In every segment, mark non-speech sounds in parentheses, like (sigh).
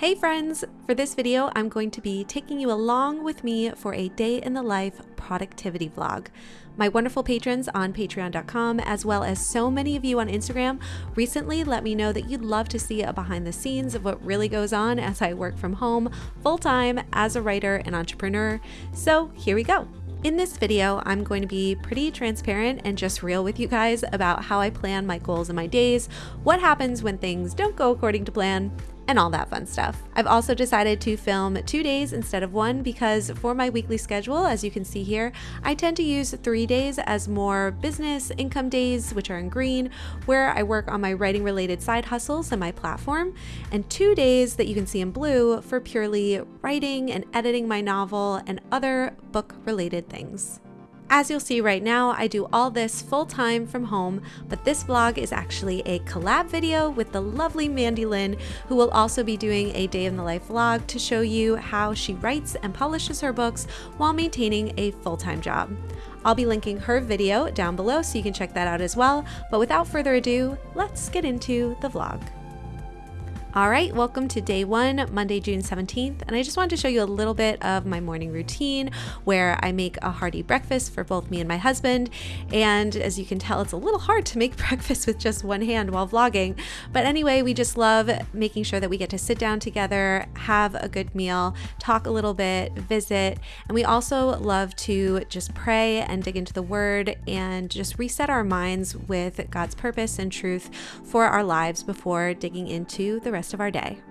Hey friends! For this video, I'm going to be taking you along with me for a day in the life productivity vlog. My wonderful patrons on patreon.com, as well as so many of you on Instagram, recently let me know that you'd love to see a behind the scenes of what really goes on as I work from home full time as a writer and entrepreneur. So here we go. In this video, I'm going to be pretty transparent and just real with you guys about how I plan my goals and my days, what happens when things don't go according to plan, and all that fun stuff. I've also decided to film two days instead of one because for my weekly schedule, as you can see here, I tend to use three days as more business income days, which are in green, where I work on my writing related side hustles and my platform, and two days that you can see in blue for purely writing and editing my novel and other book related things. As you'll see right now, I do all this full time from home, but this vlog is actually a collab video with the lovely Mandy Lynn, who will also be doing a day in the life vlog to show you how she writes and publishes her books while maintaining a full-time job. I'll be linking her video down below so you can check that out as well, but without further ado, let's get into the vlog. All right, welcome to day one, Monday, June 17th. And I just wanted to show you a little bit of my morning routine where I make a hearty breakfast for both me and my husband. And as you can tell, it's a little hard to make (laughs) breakfast with just one hand while vlogging. But anyway, we just love making sure that we get to sit down together, have a good meal, talk a little bit, visit. And we also love to just pray and dig into the word and just reset our minds with God's purpose and truth for our lives before digging into the rest rest of our day.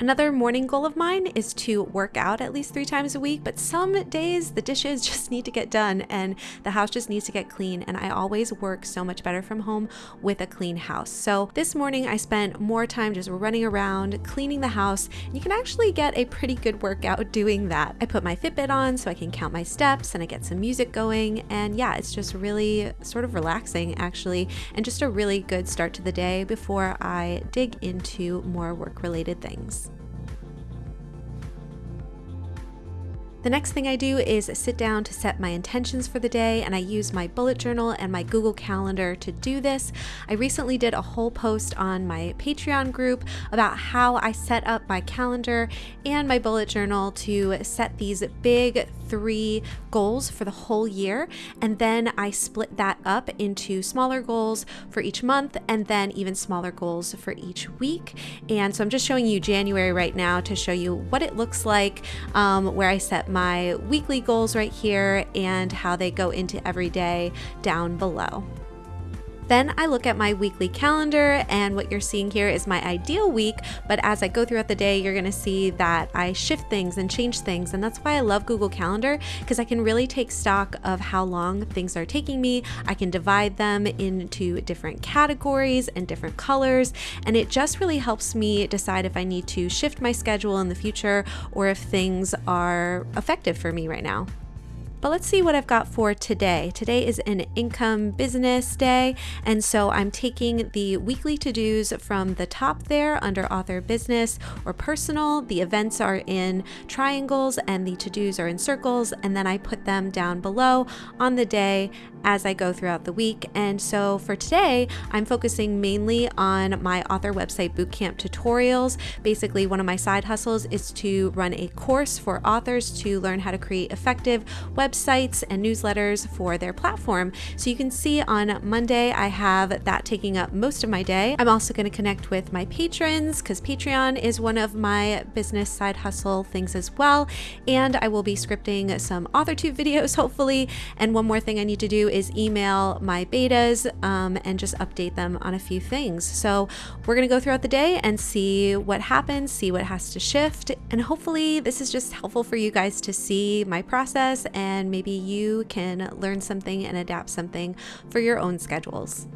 Another morning goal of mine is to work out at least three times a week, but some days the dishes (laughs) just need to get done and the house just needs to get clean. And I always work so much better from home with a clean house. So this morning I spent more time just running around, cleaning the house. You can actually get a pretty good workout doing that. I put my Fitbit on so I can count my steps and I get some music going. And yeah, it's just really sort of relaxing actually, and just a really good start to the day before I dig into more work related things. The next thing I do is sit down to set my intentions for the day and I use my bullet journal and my Google Calendar to do this. I recently did a whole post on my Patreon group about how I set up my calendar and my bullet journal to set these big three goals for the whole year. And then I split that up into smaller goals for each month and then even smaller goals for each week. And so I'm just showing you January right now to show you what it looks like um, where I set my weekly goals right here and how they go into every day down below. Then I look at my weekly calendar and what you're seeing here is my ideal week, but as I go throughout the day, you're gonna see that I shift things and change things. And that's why I love Google Calendar because I can really take stock of how long things are taking me. I can divide them into different categories and different colors. And it just really helps me decide if I need to shift my schedule in the future or if things are effective for me right now. But let's see what I've got for today. Today is an income business day, and so I'm taking the weekly to-dos from the top there under author business or personal. The events are in triangles and the to-dos are in circles, and then I put them down below on the day as I go throughout the week. And so for today, I'm focusing mainly on my author website bootcamp tutorials. Basically, one of my side hustles is to run a course for authors to learn how to create effective websites and newsletters for their platform. So you can see on Monday, I have that taking up most of my day. I'm also going to connect with my patrons because Patreon is one of my business side hustle things as well. And I will be scripting some AuthorTube (laughs) videos, hopefully. And one more thing I need to do is email my betas um, and just update them on a few things. So we're going to go throughout the day and see what happens, see what has to shift. And hopefully this is just helpful for you guys to see my process and maybe you can learn something and adapt something for your own schedules.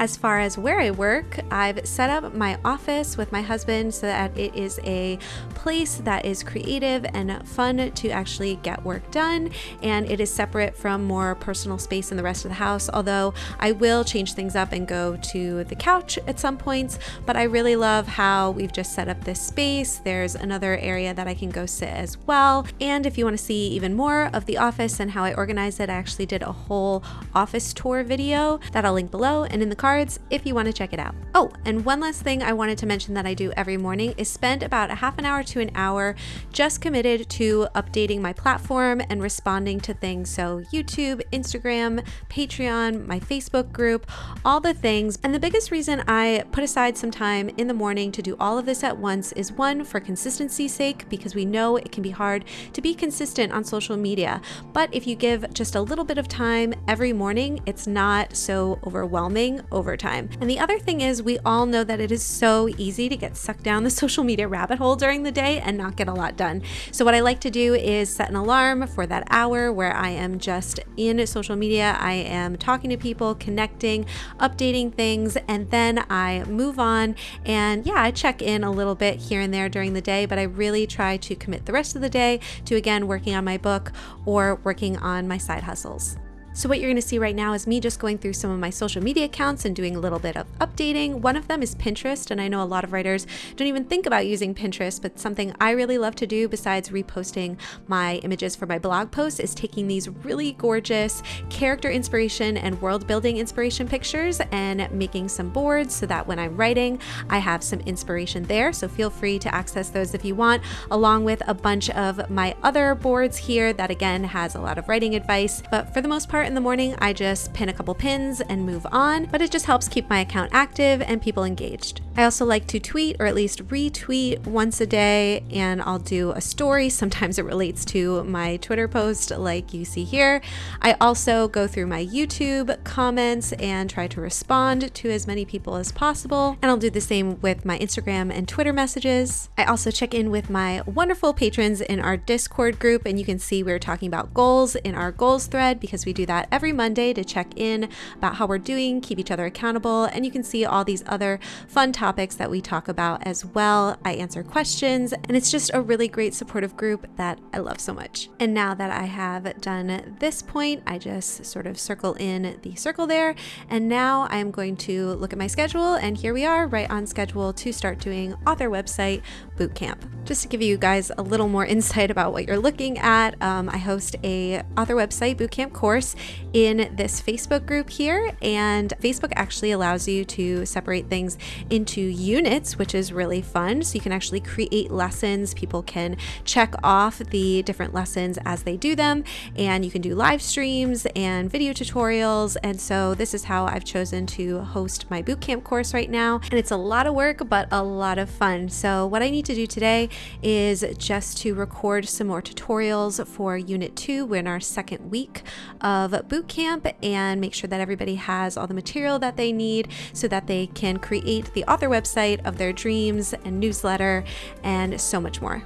As far as where I work, I've set up my office with my husband so that it is a place that is creative and fun to actually get work done, and it is separate from more personal space in the rest of the house. Although I will change things up and go to the couch at some points, but I really love how we've just set up this space. There's another area that I can go sit as well. And if you want to see even more of the office and how I organize it, I actually did a whole office tour video that I'll link below. And in the cards if you want to check it out. Oh, and one last thing I wanted to mention that I do every morning is spend about a half an hour to an hour just committed to updating my platform and responding to things. So, YouTube, Instagram, Patreon, my Facebook group, all the things. And the biggest reason I put aside some time in the morning to do all of this at once is one, for consistency's sake, because we know it can be hard to be consistent on social media. But if you give just a little bit of time every morning, it's not so overwhelming over time. And the other thing is, we all know that it is so easy to get sucked down the (laughs) social media rabbit hole during the day and not get a lot done. So, what I like to do is set an alarm for that hour where I am just in social media, I am talking to people, connecting, updating things, and then I move on. And yeah, I check in a little bit here and there during the day, but I really try to commit the rest of the day to again working on my book or working on my side hustles. So what you're to see right now is me just going through some of my social media accounts and doing a little bit of updating. One of them is Pinterest, and I know a lot of writers don't even think about using Pinterest, but something I really love to do besides reposting my images for my blog posts is taking these really gorgeous character inspiration and world building inspiration pictures and making some boards so that when I'm writing, I have some inspiration there. So feel free to access those if you want, along with a bunch of my other boards here that again has a lot of writing advice. But for the most part, in the morning, I just pin a couple pins and move on, but it just helps keep my account active and people engaged. I also like to tweet or at least retweet once a day, and I'll do a story. Sometimes it relates to my Twitter post, like you see here. I also go through my YouTube comments and try to respond to as many people as possible, and I'll do the same with my Instagram and Twitter messages. I also check in with my wonderful patrons in our Discord group, and you can see we're talking about goals in our goals thread because we do that every Monday to check in about how we're doing, keep each other accountable, and you can see all these other fun topics that we talk about as well. I answer questions, and it's just a really great supportive group that I love so much. And now that I have done this point, I just sort of circle in the circle there, and now I am going to look at my schedule, and here we are right on schedule to start doing author website bootcamp. Just to give you guys a little more insight about what you're looking at, um, I host a author website bootcamp course in this Facebook group here. And Facebook actually allows you to separate things into units, which is really fun. So you can actually create lessons. People can check off the different lessons as they do them. And you can do live streams and video tutorials. And so this is how I've chosen to host my bootcamp course right now. And it's a lot of work, but a lot of fun. So what I need to do today is just to record some more tutorials for unit two. We're in our second week of bootcamp and make sure that everybody has all the material that they need so that they can create the author website of their dreams and newsletter and so much more.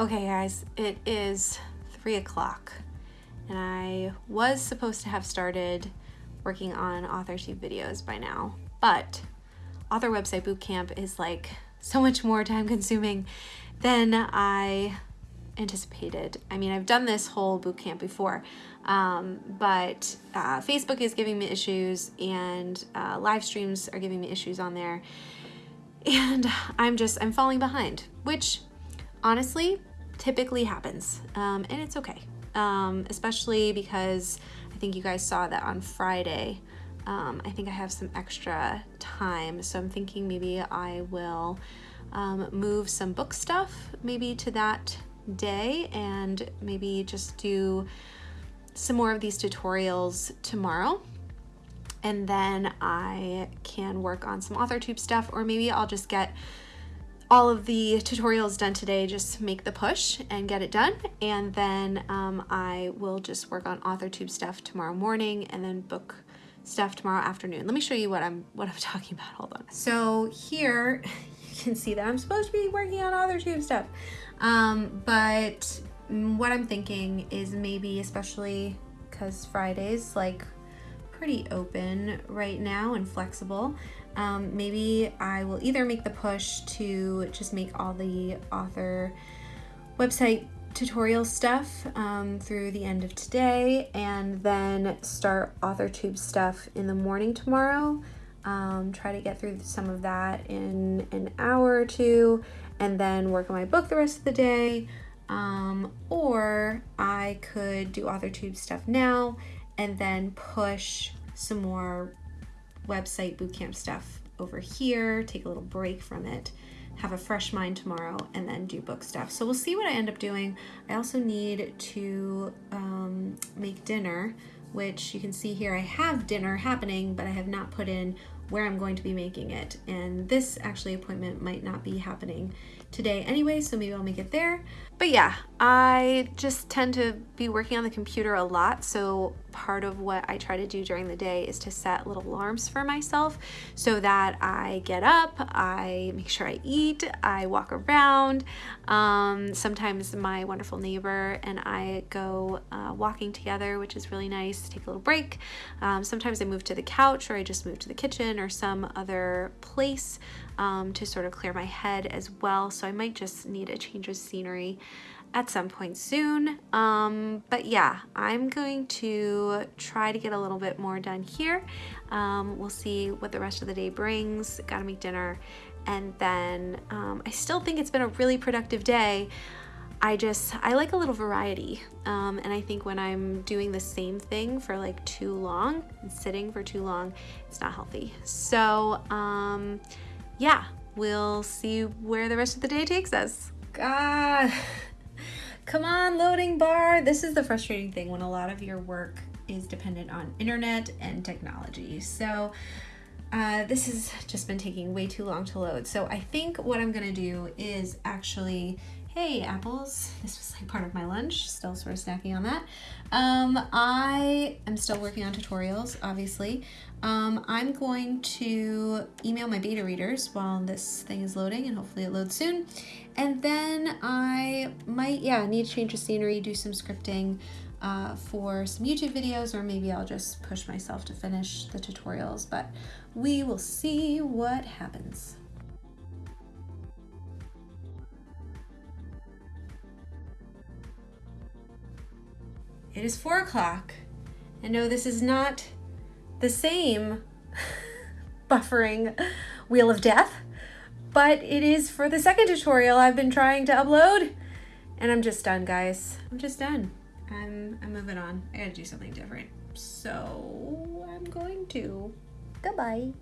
Okay, guys, it is three o'clock, and I was supposed to have started working on AuthorTube videos by now, but Author Website Bootcamp is like so much more time consuming than I anticipated. I mean, I've done this whole bootcamp before, um, but uh, Facebook is giving me issues, and uh, live streams are giving me issues on there, and I'm just I'm falling behind, which honestly typically happens, um, and it's okay. Um, especially because I think you guys saw that on Friday. Um, I think I have some extra time, so I'm thinking maybe I will um, move some book stuff maybe to that day and maybe just do some more of these tutorials tomorrow and then I can work on some AuthorTube stuff or maybe I'll just get all of the tutorials done today, just make the push and get it done. And then um, I will just work on AuthorTube stuff tomorrow morning and then book stuff tomorrow afternoon. Let me show you what I'm what I'm (laughs) talking about. Hold on. So here (laughs) you can see that I'm supposed to be working on AuthorTube stuff. Um, but what I'm thinking is maybe especially because Fridays like pretty open right now and flexible um, maybe I will either make the push to just make all the author website tutorial stuff um, through the end of today and then start AuthorTube stuff in the morning tomorrow. Um, try to get through some of that in an hour or two and then work on my book the rest of the day. Um, or I could do AuthorTube stuff now and then push some more website bootcamp stuff over here, take a little break from it, have a fresh mind tomorrow, and then do book stuff. So we'll see what I end up doing. I also need to um, make dinner, which you can see here I have dinner happening, but I have not put in where I'm going to be making it. And this actually appointment might not be happening today anyway, so maybe I'll make it there. But yeah, I just tend to be working on the computer a lot, so part of what I try to do during the day is to set little alarms for myself so that I get up, I make sure I eat, I walk around. Um, sometimes my wonderful neighbor and I go uh, walking together, which is really nice, take a little break. Um, sometimes I move to the couch or I just move to the kitchen or some other place um, to sort of clear my head as well. So I might just need a change of scenery at some point soon. Um, but yeah, I'm going to try to get a little bit more done here. Um, we'll see what the rest of the day brings. Gotta make dinner. And then um, I still think it's been a really productive day. I just, I like a little variety. Um, and I think when I'm doing the same thing for like too long and sitting for too long, it's not healthy. So, um, yeah, we'll see where the rest of the day takes us. God, come on, loading bar. This is the frustrating thing when a lot of your work is dependent on internet and technology. So uh, this has just been taking way too long to load. So I think what I'm gonna do is actually hey apples this was like part of my lunch still sort of snacking on that um, i am still working on tutorials obviously um, i'm going to email my beta readers while this thing is loading and hopefully it loads soon and then i might yeah need to change the scenery do some scripting uh, for some YouTube videos or maybe I'll just push myself to finish the tutorials but we will see what happens. It is four o'clock. And no, this is not the same (laughs) buffering wheel of death, but it is for the second tutorial I've been trying to upload. And I'm just done, guys. I'm just done. I'm, I'm moving on. I gotta do something different. So I'm going to. Goodbye.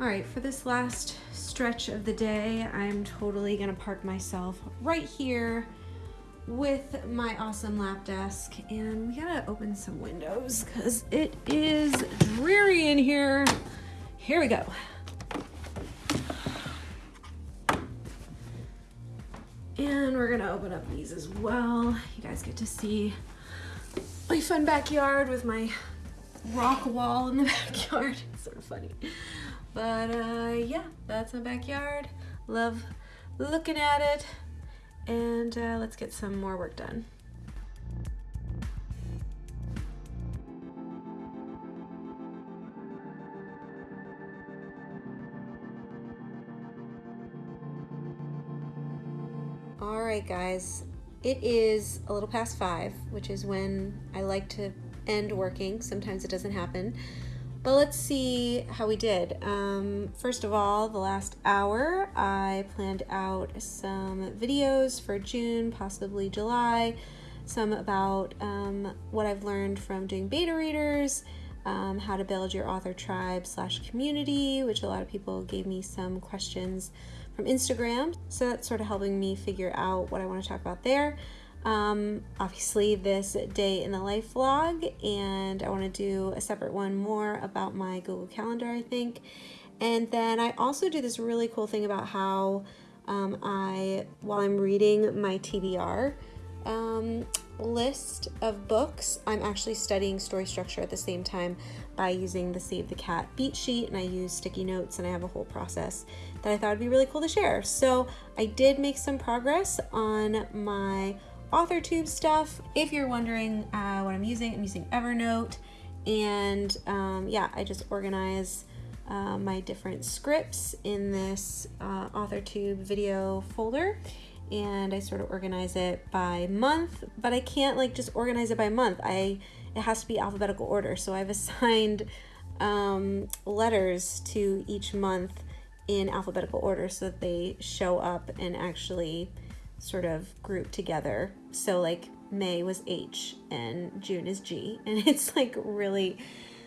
All right, for this last stretch of the day, I'm totally gonna park myself right here with my awesome lap desk and we gotta open some windows because it is dreary in here. Here we go. And we're gonna open up these as well. You guys get to see my fun backyard with my rock wall in the (laughs) backyard. It's sort of funny. But uh, yeah, that's my backyard. Love looking at it. And uh, let's get some more work done. All right, guys, it is a little past five, which is when I like to end working. Sometimes it doesn't happen. But let's see how we did. Um, first of all, the last hour, I planned out some videos for June, possibly July, some about um, what I've learned from doing beta readers, um, how to build your author tribe slash community, which a lot of people gave me some questions from Instagram. So that's sort of helping me figure out what I want to talk about there um, obviously this day in the life vlog and I want to do a separate one more about my Google Calendar I think. And then I also do this really cool thing about how um, I while I'm reading my TBR um, list of books I'm actually studying story structure at the same time by using the Save the Cat beat sheet and I use sticky notes and I have a whole process that I thought would be really cool to share. So I did make some progress on my AuthorTube stuff. If you're wondering uh, what I'm using, I'm using Evernote. And um, yeah, I just organize uh, my different scripts in this uh, AuthorTube video folder and I sort of organize it by month, but I can't like just organize it by month. I it has to be alphabetical order. So I've (laughs) assigned um, letters to each month in alphabetical order so that they show up and actually sort of group together. So like May was H and June is G (laughs) and it's like really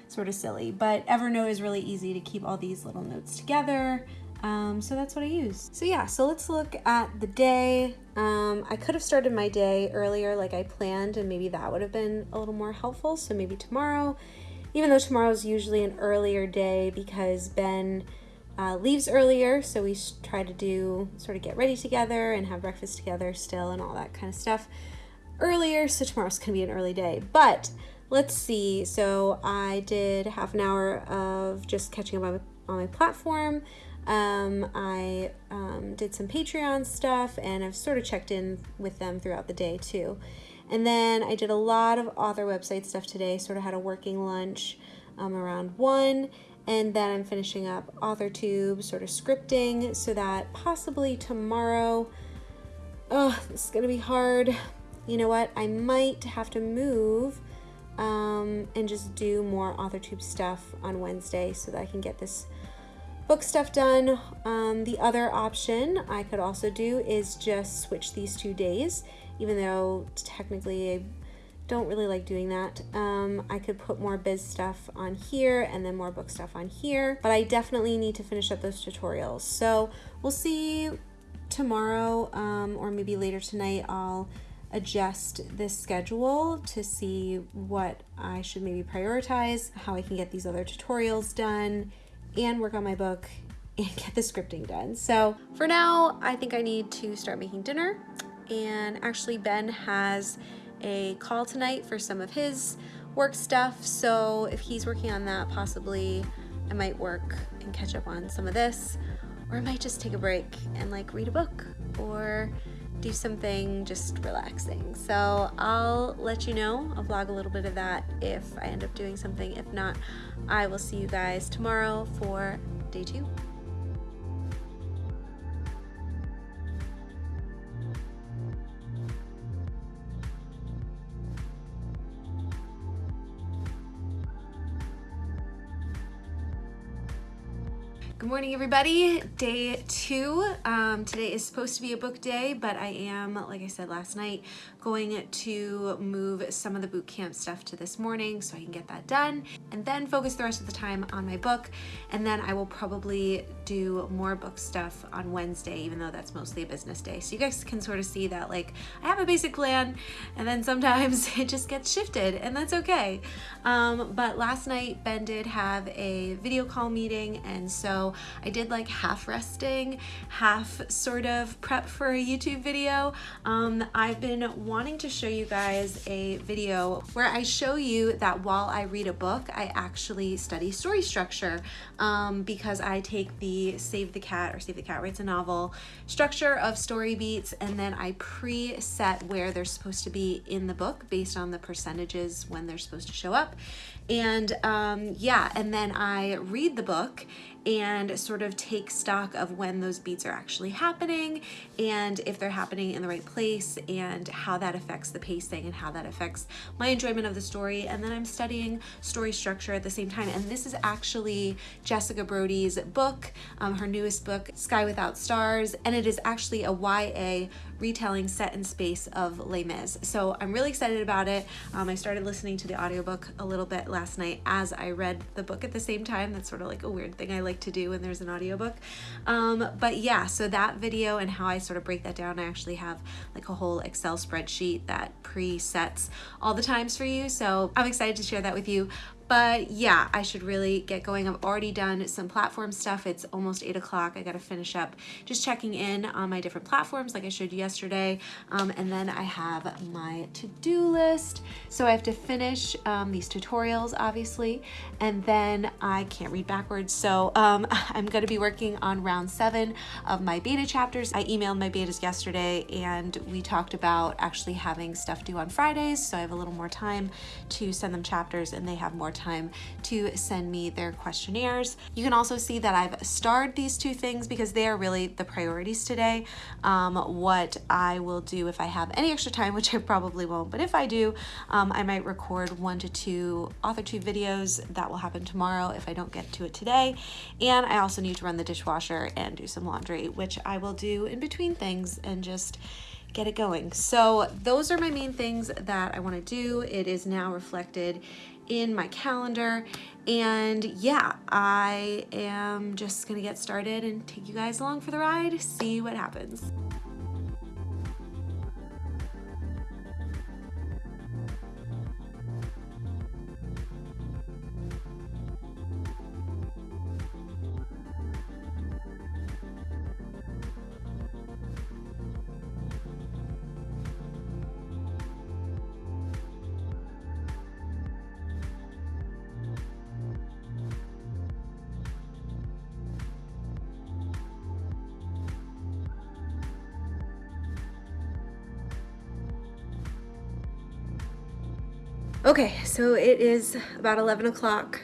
sort of silly, but Evernote is really easy to keep all these little notes together. Um, so that's what I use. So yeah, so let's look at the day. Um, I could have started my day earlier like I planned and maybe that would have been a little more helpful. So maybe tomorrow, even though tomorrow is usually an earlier day because Ben uh, leaves earlier. So we try to do sort of get ready together and have breakfast together still and all that kind of stuff earlier. So tomorrow's gonna be an early day, but let's see. So I did half an hour of just catching up on my, on my platform. Um, I um, did some Patreon stuff and I've sort of checked in with them throughout the day too. And then I did a lot of author website stuff today, sort of had a working lunch um, around 1. And then I'm finishing up AuthorTube, sort of scripting, so that possibly tomorrow, oh, this is to be hard. You know what? I might have to move um, and just do more AuthorTube stuff on Wednesday so that I can get this book stuff done. Um, the other option I could also do is just switch these two days, even though technically don't really like doing that. Um, I could put more biz stuff on here and then more book stuff on here, but I definitely need to finish up those tutorials. So we'll see tomorrow um, or maybe later tonight I'll adjust this schedule to see what I should maybe prioritize, how I can get these other tutorials done, and work on my book (laughs) and get the scripting done. So for now, I think I need to start making dinner. And actually Ben has a call tonight for some of his work stuff. So if he's working on that, possibly I might work and catch up on some of this, or I might just take a break and like read a book or do something just relaxing. So I'll let you know. I'll vlog a little bit of that if I end up doing something. If not, I will see you guys tomorrow for day two. Good morning, everybody. Day two. Um, today is supposed to be a book day, but I am, like I said last night, going to move some of the boot camp stuff to this morning so I can get that done and then focus the rest of the time on my book. And then I will probably do more book stuff on Wednesday, even though that's mostly a business day. So you guys can sort of see that like I have a basic plan and then sometimes (laughs) it just gets shifted and that's okay. Um, but last night Ben did have a video call meeting and so I did like half resting, half sort of prep for a YouTube video. Um, I've been wanting to show you guys a video where I show you that while I read a book, I actually study story structure um, because I take the Save the Cat or Save the Cat Writes a Novel structure of story beats and then I preset where they're supposed to be in the book based on the percentages when they're supposed to show up. And um, yeah, and then I read the book and sort of take stock of when those beats are actually happening and if they're happening in the right place and how that affects the pacing and how that affects my enjoyment of the story. And then I'm studying story structure at the same time. And this is actually Jessica Brody's book, um, her newest book, Sky Without Stars. And it is actually a YA retelling set in space of Les Mis. So I'm really excited about it. Um, I started listening to the audiobook a little bit last night as I read the book at the same time. That's sort of like a weird thing I like to do when there's an audiobook. Um, but yeah, so that video and how I sort of break that down, I actually have like a whole Excel spreadsheet that presets all the times for you. So I'm excited to share that with you. But yeah, I should really get going. I've already done some platform stuff. It's almost eight o'clock. I got to finish up just checking in on my different platforms like I showed you yesterday. Um, and then I have my to-do list. So I have to finish um, these tutorials, obviously, and then I can't read backwards. So um, (laughs) I'm going to be working on round seven of my beta chapters. I emailed my betas yesterday and we talked about actually having stuff due on Fridays. So I have a little more time to send them chapters and they have more time to send me their questionnaires. You can also see that I've starred these two things because they are really the priorities today. Um, what I will do if I have any extra time, (laughs) which I probably won't, but if I do, Um, I might record one to two AuthorTube videos. That will happen tomorrow if I don't get to it today. And I also need to run the dishwasher and do some laundry, which I will do in between things and just get it going. So those are my main things that I want to do. It is now reflected in my calendar. And yeah, I am just gonna get started and take you guys along for the ride, see what happens. So it is about 11 o'clock.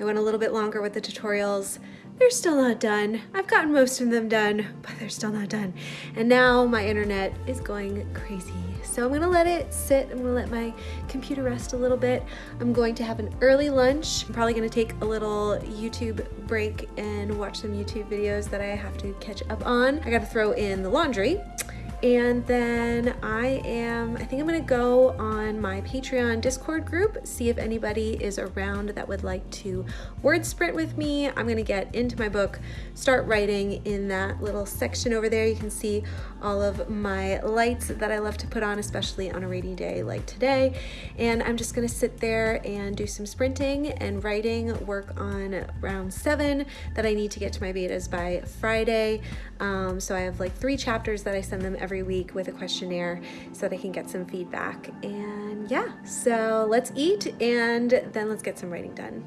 I went a little bit longer with the tutorials. They're still not done. I've gotten most of them done, but they're still not done. And now my internet is going crazy. So I'm gonna let it sit. I'm gonna let my computer rest a little bit. I'm going to have an early lunch. I'm probably gonna take a little YouTube break and watch some YouTube videos that I have to catch up on. I gotta throw in the laundry and then I am, I think I'm gonna go on my Patreon Discord group, see if anybody is around that would like to word sprint with me. I'm gonna get into my book, start writing in that little section over there. You can see all of my lights that I love to put on, especially on a rainy day like today. And I'm just gonna sit there and do some sprinting and writing, work on round seven that I need to get to my betas by Friday. Um, so I have like three chapters that I send them every week with a questionnaire so they can get some feedback. And yeah, so let's eat and then let's get some writing done.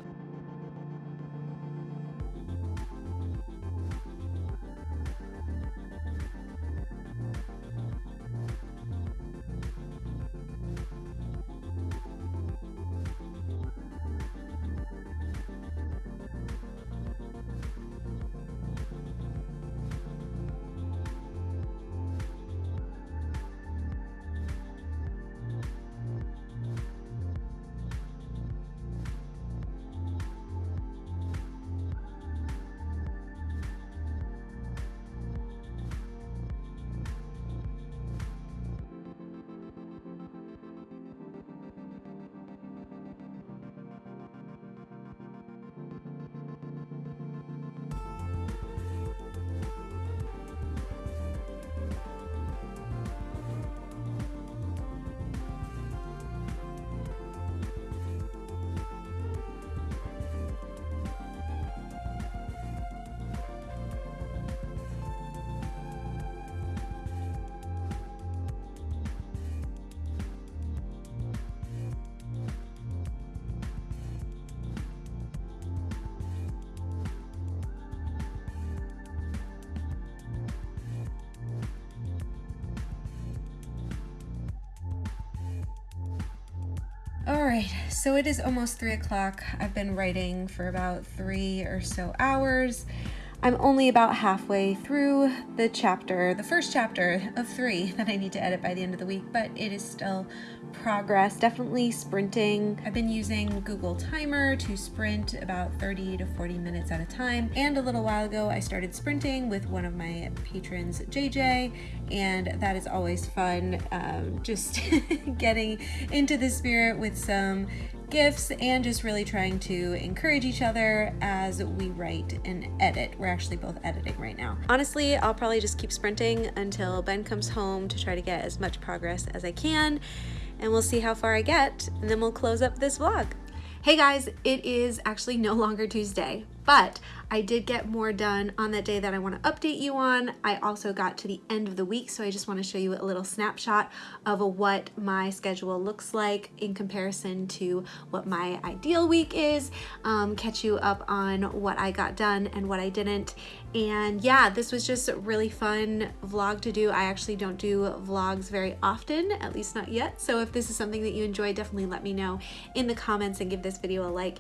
Right, so it is almost three o'clock. I've been writing for about three or so hours. I'm only about halfway through the chapter, the first chapter of three that I need to edit by the end of the week, but it is still progress, definitely sprinting. I've been using Google Timer to sprint about 30 to 40 minutes at a time. And a little while ago, I started sprinting with one of my patrons, JJ, and that is always fun. Um, (laughs) just getting into the spirit with some gifts and just really trying to encourage each other as we write and edit. We're actually both editing right now. Honestly, I'll probably just keep sprinting until Ben comes home to try to get as much progress as I can and we'll see how far I get and then we'll close up this vlog. Hey guys, it is actually no longer Tuesday, but I did get more done on that day that I want to update you on. I also got to the end of the week, so I just want to show you a little snapshot of what my schedule looks like in comparison to what my ideal week is, um, catch you up on what I got done and what I didn't. And yeah, this was just a really fun vlog to do. I actually don't do vlogs very often, at least not yet. So if this is something that you enjoy, definitely let me know in the comments and give this video a like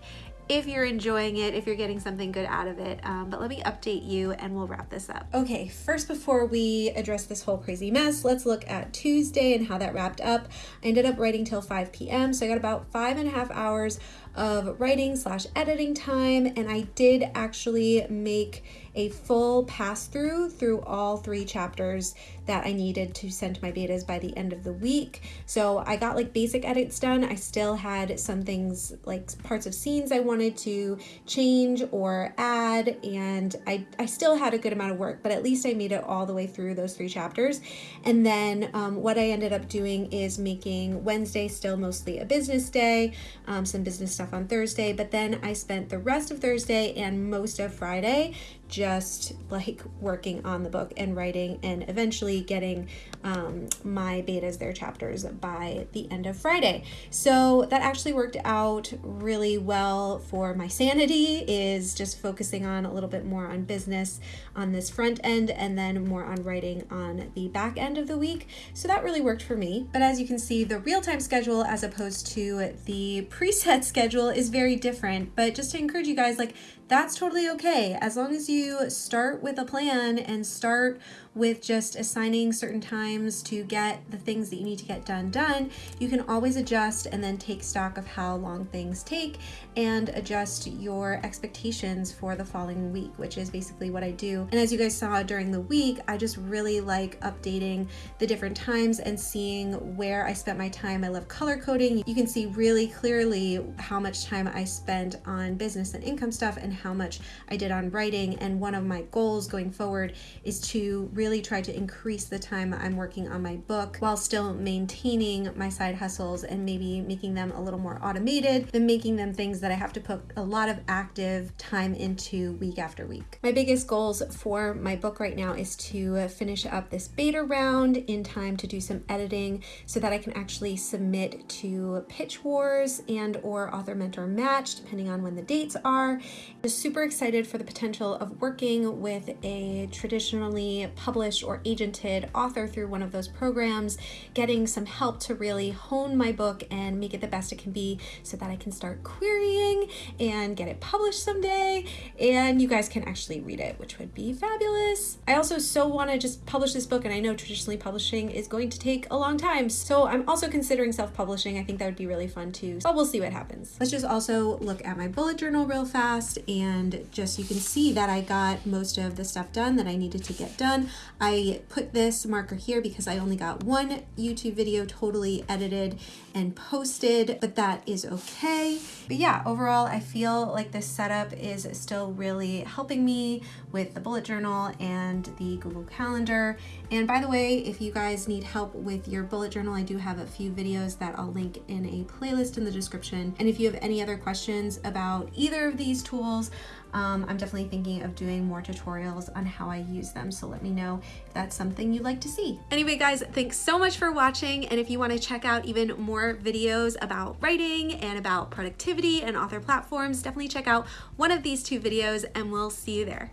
if you're enjoying it, if you're getting something good out of it. Um, but let me update you and we'll wrap this up. Okay, first before we address this whole crazy mess, let's look at Tuesday and how that wrapped up. I ended up writing till 5 p.m. So I got about five and a half hours of writing slash editing time and I did actually make a full pass through through all three chapters that I needed to send my betas by the end of the week. So I got like basic edits done. I still had some things like parts of scenes I wanted to change or add and I, I still had a good amount of work, but at least I made it all the way through those three chapters. And then um, what I ended up doing is making Wednesday still mostly a business day, um, some business stuff on Thursday, but then I spent the rest of Thursday and most of Friday just like working on the book and writing and eventually getting um, my betas their chapters by the end of Friday. So that actually worked out really well for my sanity is just focusing on a little bit more on business on this front end and then more on writing on the back end of the week. So that really worked for me. But as you can see, the real-time schedule as opposed to the preset (laughs) schedule is very different. But just to encourage you guys, like that's totally okay. As long as you start with a plan and start with just assigning certain times to get the things that you need to get done done, you can always adjust and then take stock of how long things take and adjust your expectations for the following week, which is basically what I do. And as you guys saw during the week, I just really like updating the different times and seeing where I spent my time. I love color coding. You can see really clearly how much time I spent on business and income stuff and how much I did on writing. And one of my goals going forward is to really try to increase the time I'm working on my book while still maintaining my side hustles and maybe making them a little more automated than making them things that I have to put a lot of active time into week after week. My biggest goals for my book right now is to finish up this beta round in time to do some editing so that I can actually submit to Pitch Wars and or Author Mentor Match depending on when the dates are. I'm super excited for the potential of working with a traditionally published or agented author through one of those programs, getting some help to really hone my book and make it the best it can be so that I can start querying and get it published someday and you guys can actually read it, which would be fabulous. I also so want to just publish this book and I know traditionally publishing is going to take a long time. So I'm also considering self-publishing. I think that would be really fun too, but we'll see what happens. Let's just also look at my bullet journal real fast and just you can see that I got most of the stuff done that I needed to get done. I put this marker here because I only got one YouTube video totally edited and posted, but that is okay. But yeah, overall, I feel like this setup is still really helping me with the bullet journal and the Google Calendar. And by the way, if you guys need help with your bullet journal, I do have a few videos that I'll link in a playlist in the description. And if you have any other questions about either of these tools, um, I'm definitely thinking of doing more tutorials on how I use them. So let me know if that's something you'd like to see. Anyway, guys, thanks so much for watching. And if you want to check out even more videos about writing and about productivity and author platforms, definitely check out one of these two videos and we'll see you there.